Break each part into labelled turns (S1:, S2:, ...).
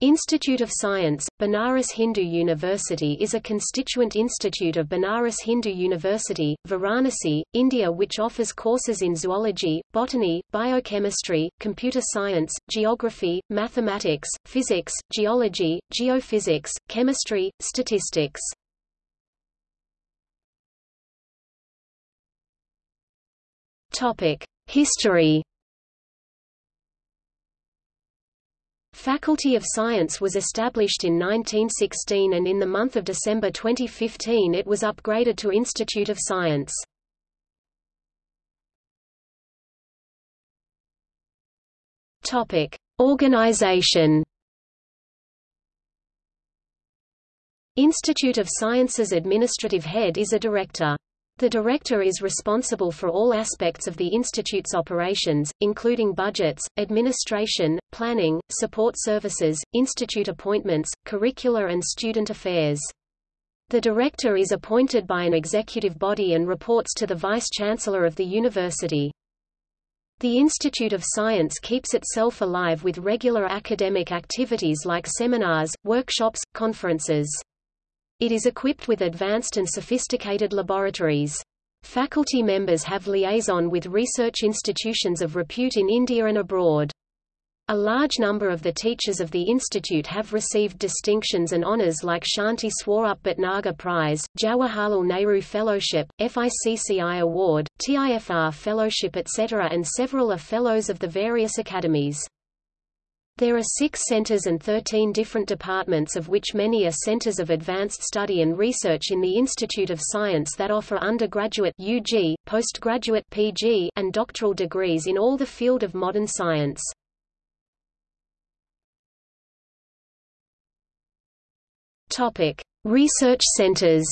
S1: Institute of Science, Banaras Hindu University is a constituent institute of Banaras Hindu University, Varanasi, India which offers courses in zoology, botany, biochemistry, computer science, geography, mathematics, physics, geology, geophysics, chemistry, statistics. History Faculty of Science was established in 1916 and in the month of December 2015 it was upgraded to Institute of Science. Topic: Organization. Institute of Science's administrative head is a director. The director is responsible for all aspects of the institute's operations, including budgets, administration, planning, support services, institute appointments, curricular and student affairs. The director is appointed by an executive body and reports to the vice-chancellor of the university. The Institute of Science keeps itself alive with regular academic activities like seminars, workshops, conferences. It is equipped with advanced and sophisticated laboratories. Faculty members have liaison with research institutions of repute in India and abroad. A large number of the teachers of the institute have received distinctions and honours like Shanti Swarup Bhatnagar Prize, Jawaharlal Nehru Fellowship, FICCI Award, TIFR Fellowship etc. and several are Fellows of the various academies. There are six centers and 13 different departments of which many are centers of advanced study and research in the Institute of Science that offer undergraduate UG, postgraduate PG, and doctoral degrees in all the field of modern science. Topic: Research centers.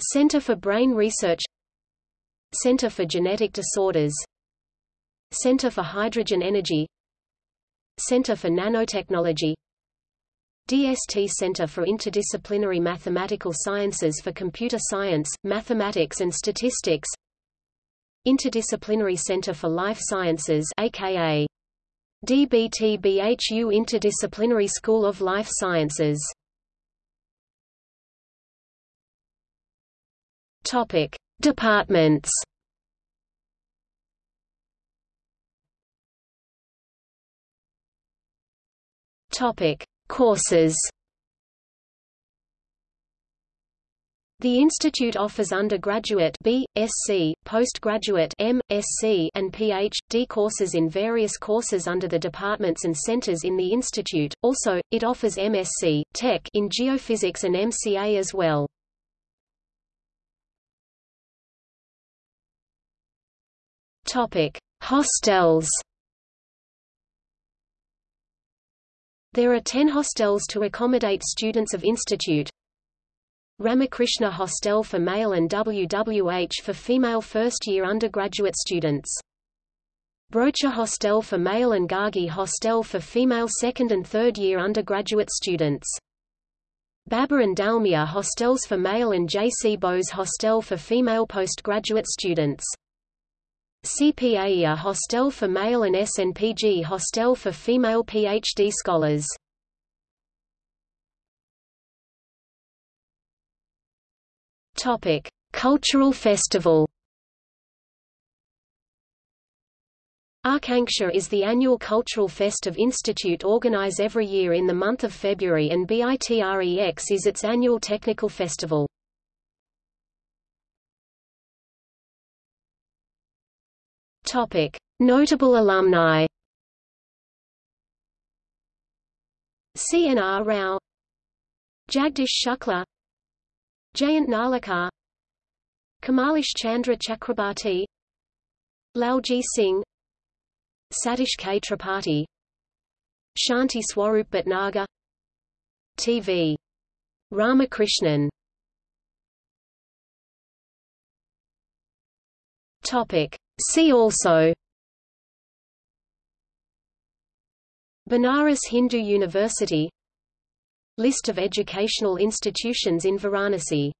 S1: Center for Brain Research Center for Genetic Disorders Center for Hydrogen Energy. Center for Nanotechnology. DST Center for Interdisciplinary Mathematical Sciences for Computer Science, Mathematics and Statistics. Interdisciplinary Center for Life Sciences aka DBTBHU Interdisciplinary School of Life Sciences. Topic: Departments Topic: Courses. The institute offers undergraduate B, SC, postgraduate M, SC, and Ph.D. courses in various courses under the departments and centers in the institute. Also, it offers MSc Tech in geophysics and MCA as well. Topic: Hostels. There are 10 hostels to accommodate students of institute. Ramakrishna Hostel for male and WWH for female first-year undergraduate students. Brocha Hostel for male and Gargi Hostel for female second and third-year undergraduate students. Baba and Dalmia hostels for male and J.C. Bose Hostel for female postgraduate students. CPAEA Hostel for male and SNPG Hostel for female PhD scholars. Topic: Cultural Festival. Akanksha is the annual cultural fest of Institute organize every year in the month of February and BITREX is its annual technical festival. Topic: Notable alumni. C.N.R. Rao Jagdish Shukla Jayant Narlikar Kamalesh Chandra Chakrabarty Lalji Singh Satish K. Tripathi Shanti Swarup Bhatnagar T.V. Ramakrishnan Topic See also Banaras Hindu University List of educational institutions in Varanasi